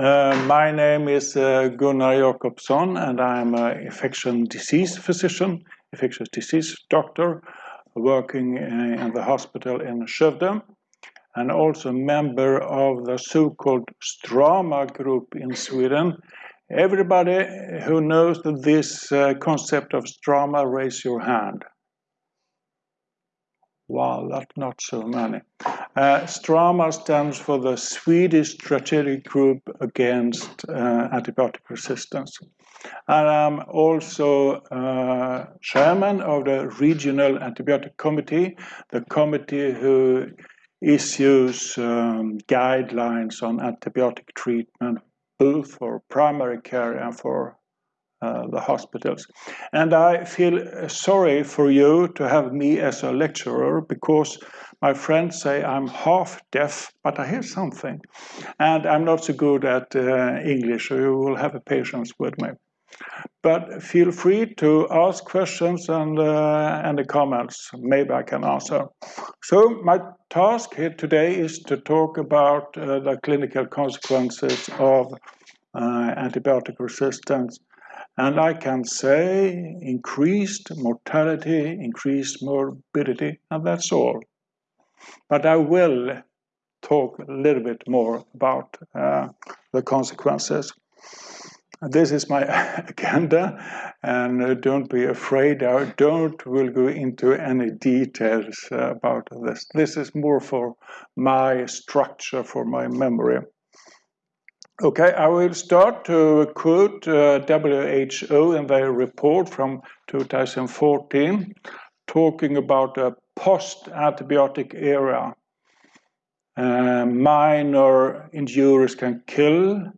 uh, my name is uh, Gunnar Jakobsson and I'm an infectious disease physician, infectious disease doctor, working uh, in the hospital in Skövde and also member of the so-called Strama group in Sweden. Everybody who knows this uh, concept of Strama, raise your hand. Wow, that's not so many. Uh, Strama stands for the Swedish Strategic Group Against uh, Antibiotic Resistance. And I'm also uh, chairman of the Regional Antibiotic Committee, the committee who issues um, guidelines on antibiotic treatment, both for primary care and for uh, the hospitals. And I feel sorry for you to have me as a lecturer because my friends say I'm half deaf, but I hear something. And I'm not so good at uh, English, so you will have a patience with me. But feel free to ask questions and, uh, and the comments. Maybe I can answer. So my task here today is to talk about uh, the clinical consequences of uh, antibiotic resistance and I can say increased mortality, increased morbidity, and that's all. But I will talk a little bit more about uh, the consequences. This is my agenda, and uh, don't be afraid. I don't will go into any details about this. This is more for my structure, for my memory. Okay, I will start to quote uh, WHO in their report from 2014, talking about a post-antibiotic era. Uh, minor injuries can kill,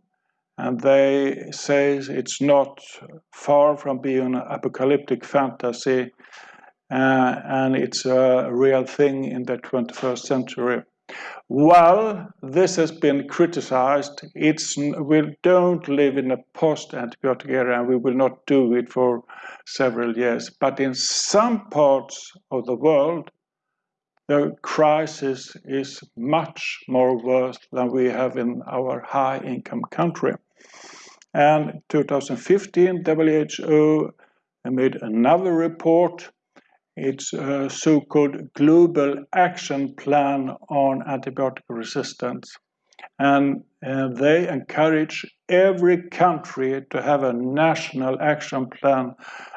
and they say it's not far from being an apocalyptic fantasy, uh, and it's a real thing in the 21st century. Well, this has been criticized. It's, we don't live in a post-antibiotic era and we will not do it for several years. But in some parts of the world, the crisis is much more worse than we have in our high-income country. And 2015, WHO made another report it's a so-called Global Action Plan on Antibiotic Resistance. And uh, they encourage every country to have a national action plan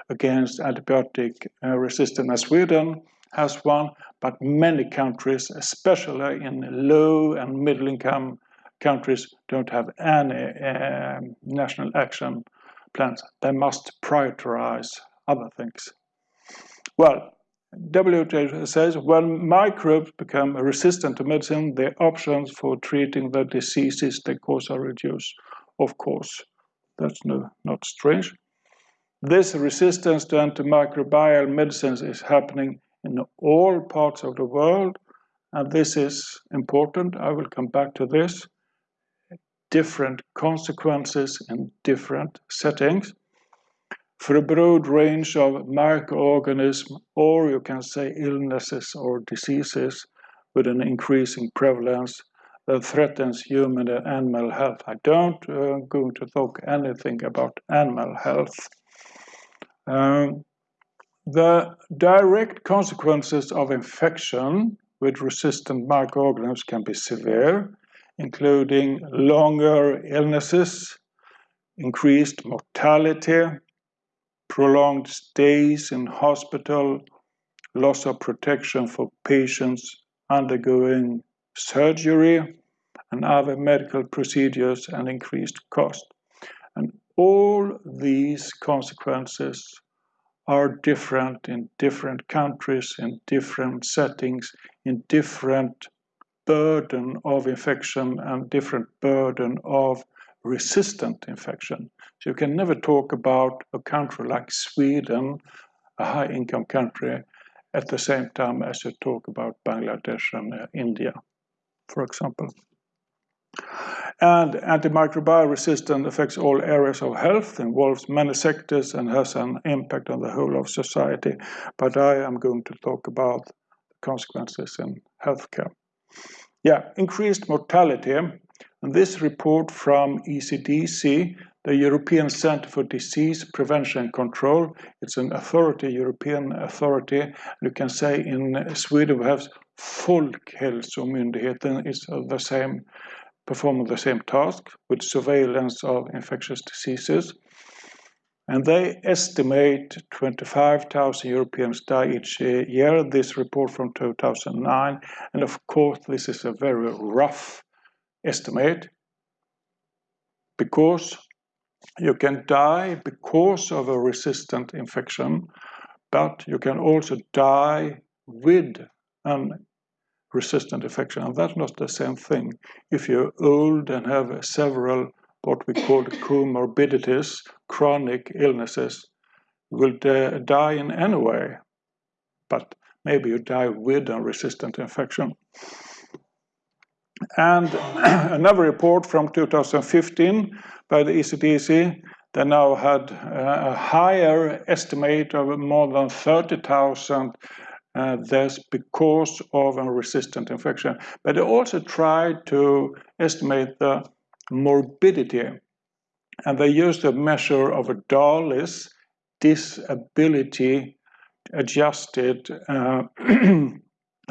against antibiotic uh, resistance. Sweden has one, but many countries, especially in low and middle income countries, don't have any uh, national action plans. They must prioritize other things. Well, WHO says when microbes become resistant to medicine, the options for treating the diseases they cause are reduced. Of course, that's no, not strange. This resistance to antimicrobial medicines is happening in all parts of the world, and this is important. I will come back to this. Different consequences in different settings for a broad range of microorganisms, or you can say illnesses or diseases with an increasing prevalence that threatens human and animal health. I don't uh, going to talk anything about animal health. Um, the direct consequences of infection with resistant microorganisms can be severe, including longer illnesses, increased mortality, prolonged stays in hospital, loss of protection for patients undergoing surgery and other medical procedures and increased cost. And all these consequences are different in different countries, in different settings, in different burden of infection and different burden of resistant infection. So you can never talk about a country like Sweden, a high income country, at the same time as you talk about Bangladesh and uh, India, for example. And antimicrobial resistance affects all areas of health, involves many sectors and has an impact on the whole of society. But I am going to talk about the consequences in healthcare. Yeah, increased mortality this report from ECDC, the European Center for Disease Prevention and Control, it's an authority, European authority. You can say in Sweden we have Folkhälsomyndigheten is the same, performing the same task with surveillance of infectious diseases. And they estimate 25,000 Europeans die each year. This report from 2009. And of course, this is a very rough estimate because you can die because of a resistant infection, but you can also die with an resistant infection. And that's not the same thing. If you're old and have several what we call comorbidities, chronic illnesses, you will die in any way, but maybe you die with a resistant infection. And another report from 2015 by the ECDC, they now had a higher estimate of more than 30,000 uh, deaths because of a resistant infection. But they also tried to estimate the morbidity. And they used a measure of a DALYs, disability adjusted uh,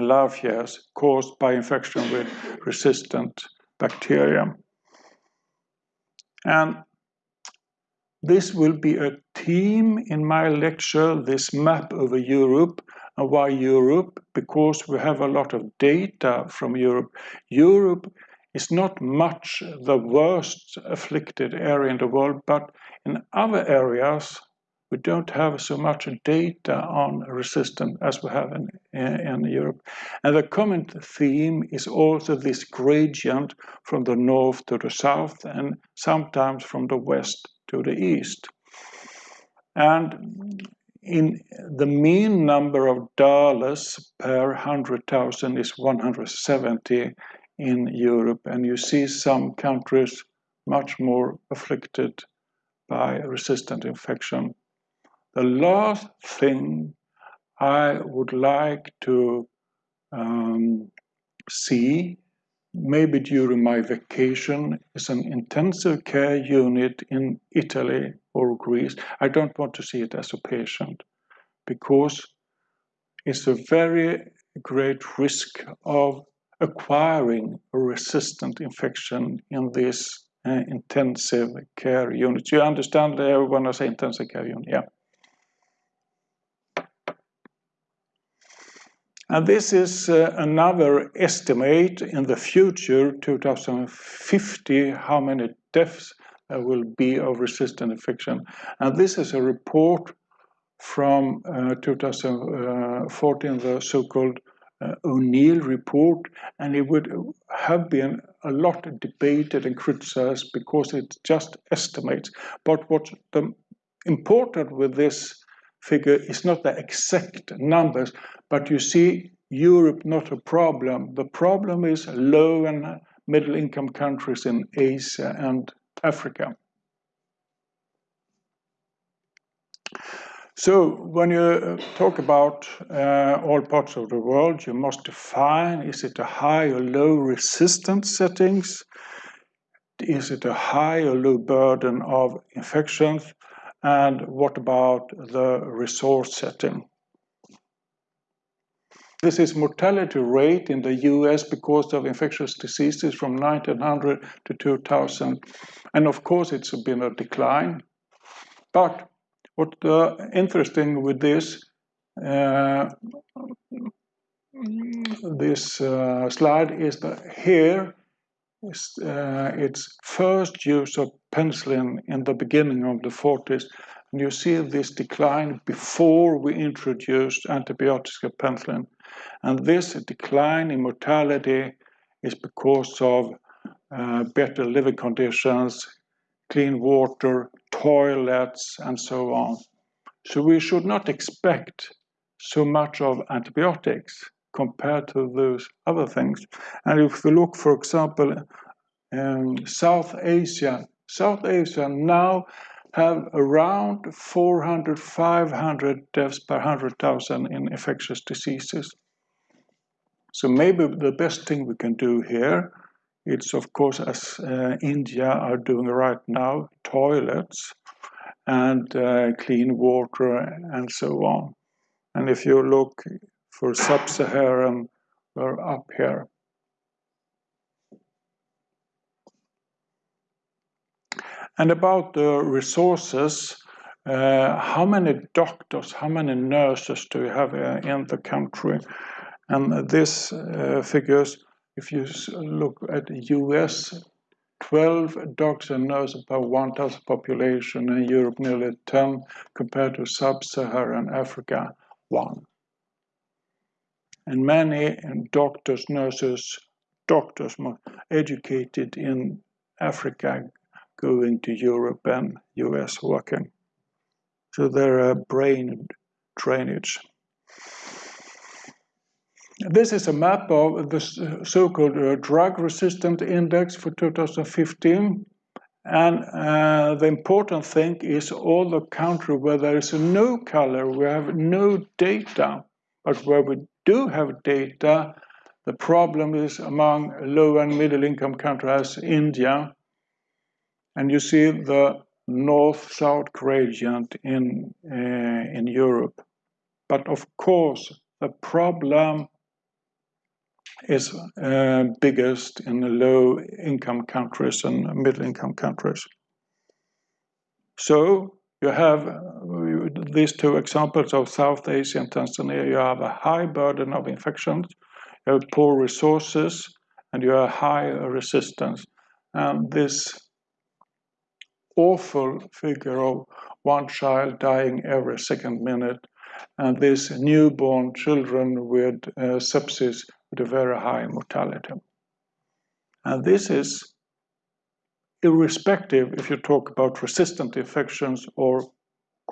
life years caused by infection with resistant bacteria. And this will be a theme in my lecture, this map over Europe. And why Europe? Because we have a lot of data from Europe. Europe is not much the worst afflicted area in the world, but in other areas we don't have so much data on resistance as we have in, in, Europe. And the common theme is also this gradient from the north to the south and sometimes from the west to the east. And in the mean number of DALYs per 100,000 is 170 in Europe, and you see some countries much more afflicted by resistant infection. The last thing I would like to um, see, maybe during my vacation, is an intensive care unit in Italy or Greece. I don't want to see it as a patient because it's a very great risk of acquiring a resistant infection in this uh, intensive care unit. You understand uh, when I say intensive care unit? Yeah. And this is uh, another estimate in the future, 2050, how many deaths there will be of resistant infection. And this is a report from uh, 2014, the so-called uh, O'Neill report, and it would have been a lot debated and criticized because it just estimates. But what's the important with this figure is not the exact numbers, but you see Europe not a problem. The problem is low and middle income countries in Asia and Africa. So when you uh, talk about uh, all parts of the world, you must define, is it a high or low resistance settings? Is it a high or low burden of infections? And what about the resource setting? This is mortality rate in the US because of infectious diseases from 1900 to 2000. And of course, it's been a decline. But what uh, interesting with this uh, this uh, slide is that here uh, it's first use of penicillin in the beginning of the 40s. And you see this decline before we introduced antibiotics penicillin. And this decline in mortality is because of uh, better living conditions, clean water, toilets, and so on. So we should not expect so much of antibiotics compared to those other things. And if we look, for example, in South Asia, South Asia now have around 400, 500 deaths per 100,000 in infectious diseases. So maybe the best thing we can do here it's of course as uh, India are doing right now, toilets and uh, clean water and so on. And if you look for sub-Saharan, we're up here. And about the resources, uh, how many doctors, how many nurses do you have uh, in the country? And this uh, figures, if you look at the US, 12 doctors and nurses per 1,000 population, in Europe nearly 10, compared to sub-Saharan Africa, 1. And many doctors, nurses, doctors educated in Africa going to Europe and US working. So there are brain drainage. This is a map of the so-called uh, drug resistant index for 2015. And uh, the important thing is all the country where there is no color, we have no data. But where we do have data, the problem is among low and middle income countries, India, and you see the north-south gradient in, uh, in Europe. But of course, the problem is uh, biggest in the low-income countries and middle-income countries. So you have these two examples of South Asia and Tanzania. You have a high burden of infections, you have poor resources, and you have high resistance. And this awful figure of one child dying every second minute, and these newborn children with uh, sepsis with a very high mortality. And this is irrespective if you talk about resistant infections or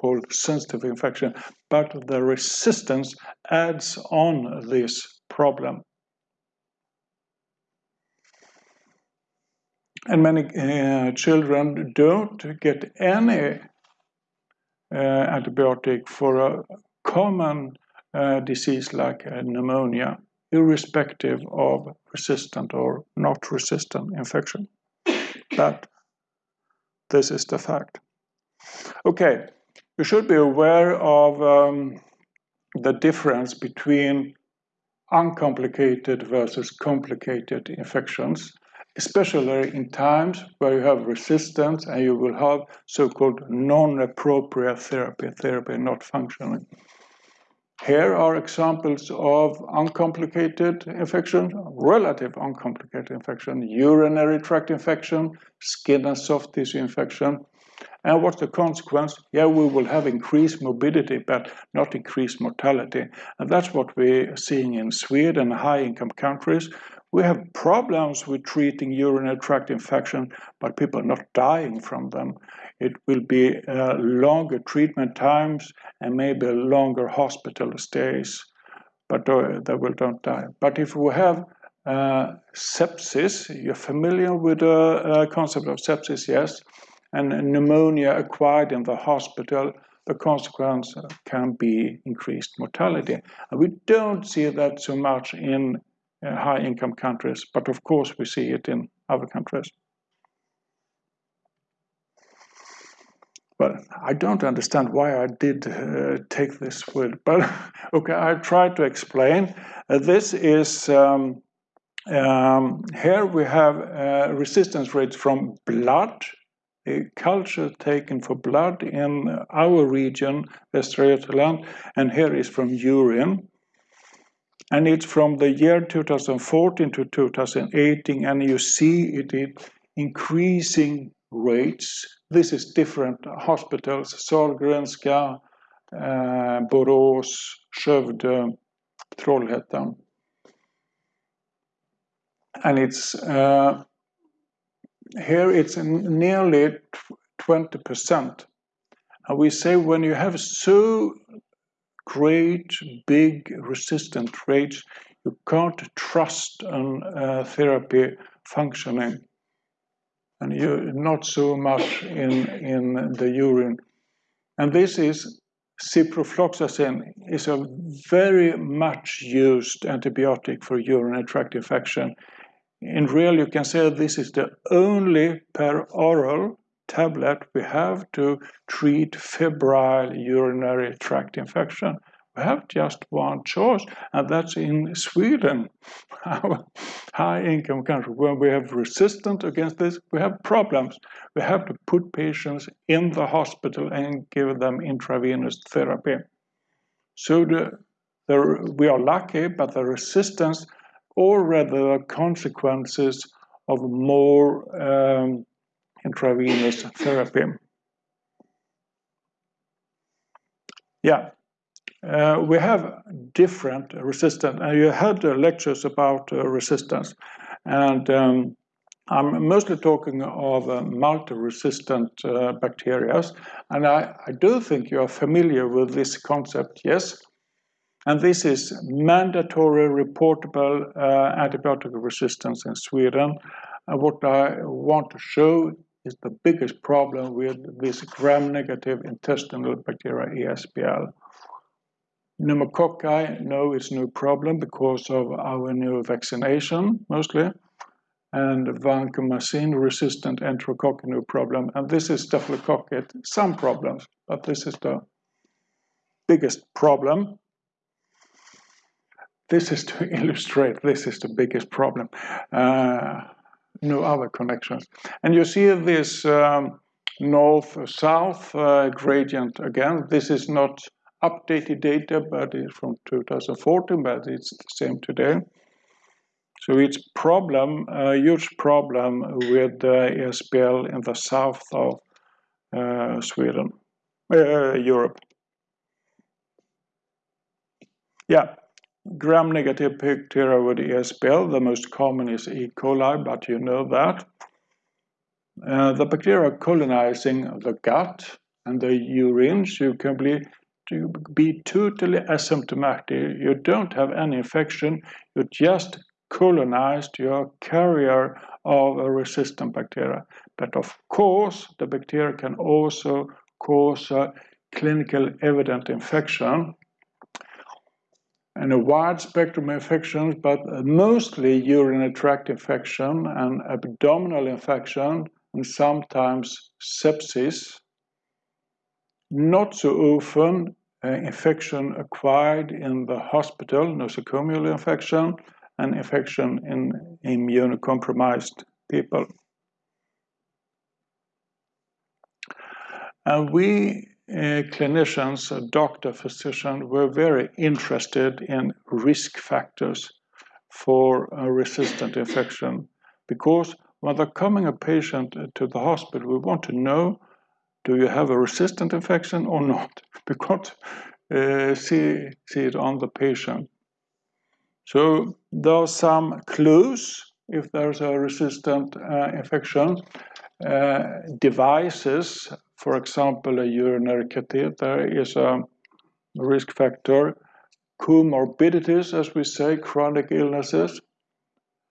called sensitive infection, but the resistance adds on this problem. and many uh, children don't get any uh, antibiotic for a common uh, disease like pneumonia, irrespective of resistant or not resistant infection. But this is the fact. Okay, you should be aware of um, the difference between uncomplicated versus complicated infections especially in times where you have resistance and you will have so-called non-appropriate therapy, therapy not functioning. Here are examples of uncomplicated infection, relative uncomplicated infection, urinary tract infection, skin and soft tissue infection. And what's the consequence? Yeah, we will have increased morbidity, but not increased mortality. And that's what we're seeing in Sweden, and high income countries, we have problems with treating urinary tract infection, but people are not dying from them. It will be uh, longer treatment times and maybe longer hospital stays, but uh, they will don't die. But if we have uh, sepsis, you're familiar with the uh, concept of sepsis, yes, and pneumonia acquired in the hospital, the consequence can be increased mortality. And we don't see that so much in uh, high income countries, but of course we see it in other countries. Well, I don't understand why I did uh, take this word, but okay, I try to explain. Uh, this is, um, um, here we have uh, resistance rates from blood, culture taken for blood in our region, Västra Götaland, and here is from urine and it's from the year 2014 to 2018 and you see it in increasing rates. This is different hospitals, Sahlgrenska, uh, Borås, Skövde, Trollhättan. And it's uh, here it's nearly 20%. And we say when you have so great, big, resistant rates, you can't trust on uh, therapy functioning. And you're not so much in, in the urine. And this is ciprofloxacin is a very much used antibiotic for urinary tract infection in real, you can say this is the only peroral tablet we have to treat febrile urinary tract infection. We have just one choice, and that's in Sweden, our high-income country. When we have resistance against this, we have problems. We have to put patients in the hospital and give them intravenous therapy. So the, the, we are lucky, but the resistance already rather consequences of more um, intravenous therapy. Yeah, uh, we have different resistance, and you had uh, lectures about uh, resistance, and um, I'm mostly talking of uh, multi-resistant uh, bacteria, and I, I do think you are familiar with this concept, yes? And this is mandatory reportable uh, antibiotic resistance in Sweden. And what I want to show is the biggest problem with this gram-negative intestinal bacteria ESBL. Pneumococci, no, it's no problem because of our new vaccination, mostly. And vancomycin resistant enterococci, no problem. And this is staphylococcus, some problems, but this is the biggest problem this is to illustrate this is the biggest problem. Uh, no other connections. And you see this um, north-south uh, gradient again. This is not updated data, but it's from 2014, but it's the same today. So it's problem, a huge problem with the ESBL in the south of uh, Sweden, uh, Europe. Yeah, Gram-negative bacteria with ESBL, the most common is E. coli, but you know that. Uh, the bacteria colonizing the gut and the urine, you can be, to be totally asymptomatic. You don't have any infection, you just colonized, you're a carrier of a resistant bacteria. But of course, the bacteria can also cause a clinical evident infection a wide spectrum of infections, but mostly urinary tract infection and abdominal infection, and sometimes sepsis. Not so often uh, infection acquired in the hospital, nosocomial infection, and infection in immunocompromised people. And we clinicians, a doctor, physician, were very interested in risk factors for a resistant infection because when they're coming a patient to the hospital, we want to know do you have a resistant infection or not? Because uh, see, see it on the patient. So there are some clues if there's a resistant uh, infection. Uh, devices for example, a urinary catheter is a risk factor. Comorbidities, as we say, chronic illnesses,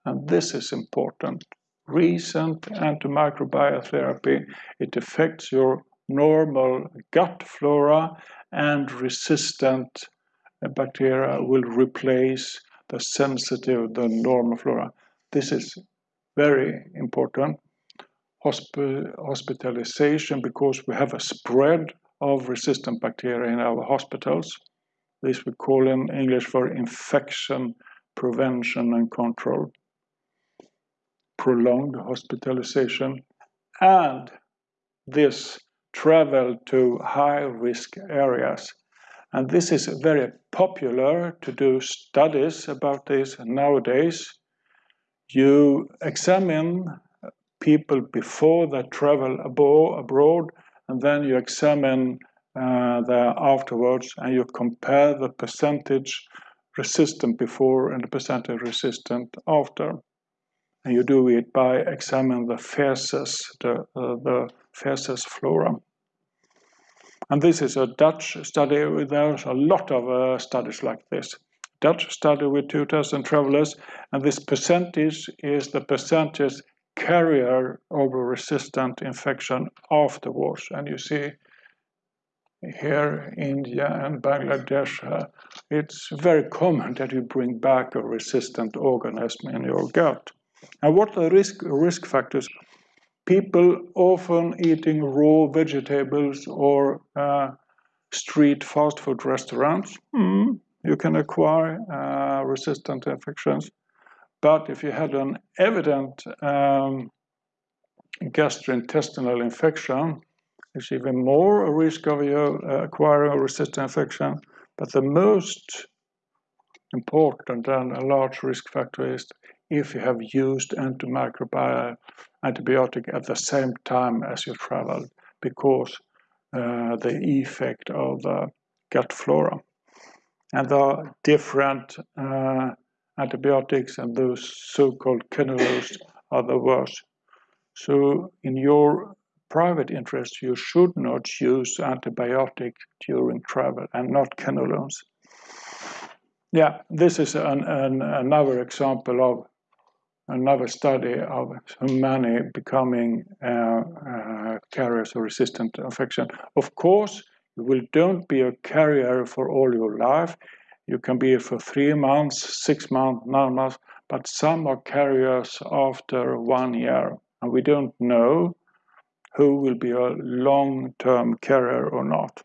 and this is important. Recent antimicrobial therapy, it affects your normal gut flora and resistant bacteria will replace the sensitive, the normal flora. This is very important hospitalization because we have a spread of resistant bacteria in our hospitals. This we call in English for infection prevention and control. Prolonged hospitalization and this travel to high risk areas. And this is very popular to do studies about this nowadays. You examine people before they travel abo abroad, and then you examine uh, afterwards and you compare the percentage resistant before and the percentage resistant after. And you do it by examining the feces, the, uh, the flora. And this is a Dutch study. There's a lot of uh, studies like this. Dutch study with 2,000 travelers, and this percentage is the percentage carrier of a resistant infection afterwards. And you see here, India and Bangladesh, uh, it's very common that you bring back a resistant organism in your gut. And what are risk, risk factors? People often eating raw vegetables or uh, street fast food restaurants, mm, you can acquire uh, resistant infections. But if you had an evident um, gastrointestinal infection, it's even more a risk of you uh, acquiring a resistant infection. But the most important and a large risk factor is if you have used antimicrobial antibiotic at the same time as you travel because uh, the effect of the gut flora. And there are different uh, antibiotics and those so-called quinolones are the worst. So in your private interest, you should not use antibiotic during travel and not quinolones. Yeah, this is an, an, another example of another study of many becoming uh, uh, carriers of resistant infection. Of course, you will don't be a carrier for all your life. You can be for three months, six months, nine months, but some are carriers after one year. And we don't know who will be a long-term carrier or not.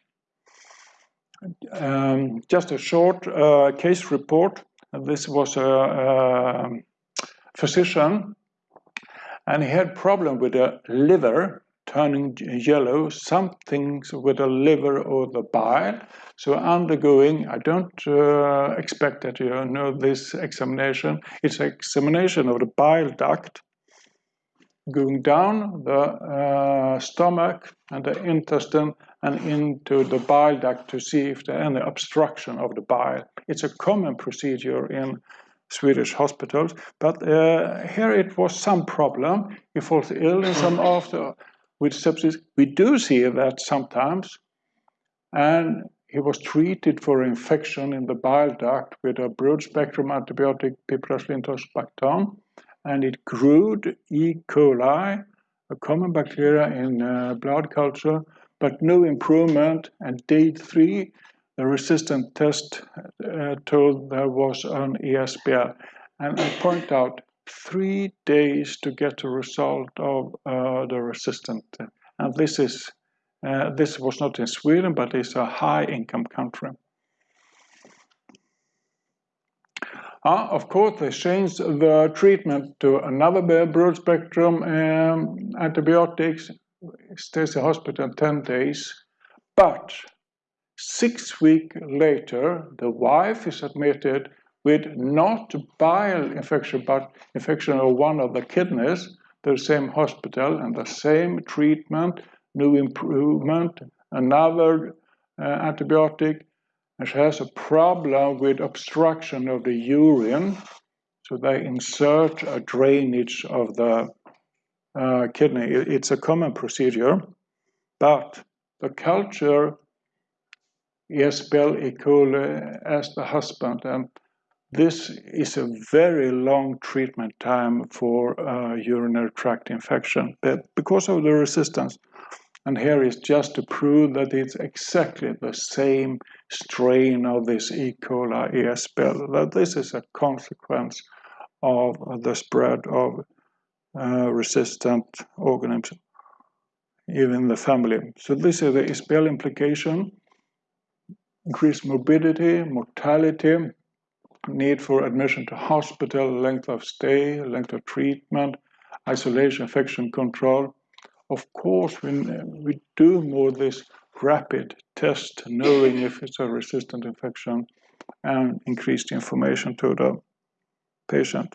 Um, just a short uh, case report. This was a, a, physician, and he had problem with the liver turning yellow, some things with the liver or the bile. So undergoing, I don't uh, expect that you know this examination. It's an examination of the bile duct going down the uh, stomach and the intestine and into the bile duct to see if there any obstruction of the bile. It's a common procedure in Swedish hospitals, but uh, here it was some problem. He falls ill in some after with sepsis. We do see that sometimes, and he was treated for infection in the bile duct with a broad-spectrum antibiotic, piperacillin and it grew E. coli, a common bacteria in uh, blood culture, but no improvement. And day three, the resistant test uh, told there was an ESBL. And I point out three days to get a result of uh, the resistant. And this is uh, this was not in Sweden, but it's a high-income country. Uh, of course, they changed the treatment to another broad-spectrum um, antibiotics. Stays in hospital 10 days. But six weeks later, the wife is admitted with not bile infection, but infection of one of the kidneys, the same hospital and the same treatment, new improvement, another uh, antibiotic, and she has a problem with obstruction of the urine. So they insert a drainage of the uh, kidney. It's a common procedure, but the culture is E. coli as the husband, and this is a very long treatment time for uh, urinary tract infection because of the resistance. And here is just to prove that it's exactly the same strain of this E. coli ESBL, that this is a consequence of the spread of uh, resistant organisms even the family. So this is the ESBL implication, increased morbidity, mortality, need for admission to hospital, length of stay, length of treatment, isolation, infection control. Of course, we, we do more this rapid test, knowing if it's a resistant infection, and increase the information to the patient.